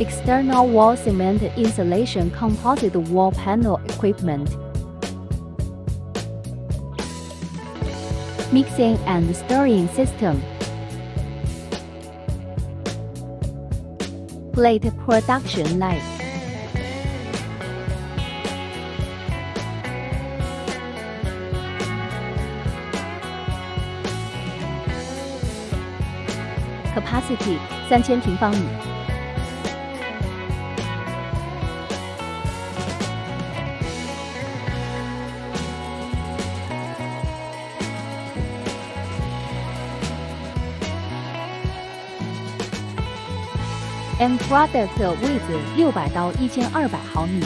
external wall cement insulation composite wall panel equipment, mixing and stirring system, plate production line. Capacity 三千平方米。 M product 的位置六百到一千二百毫米。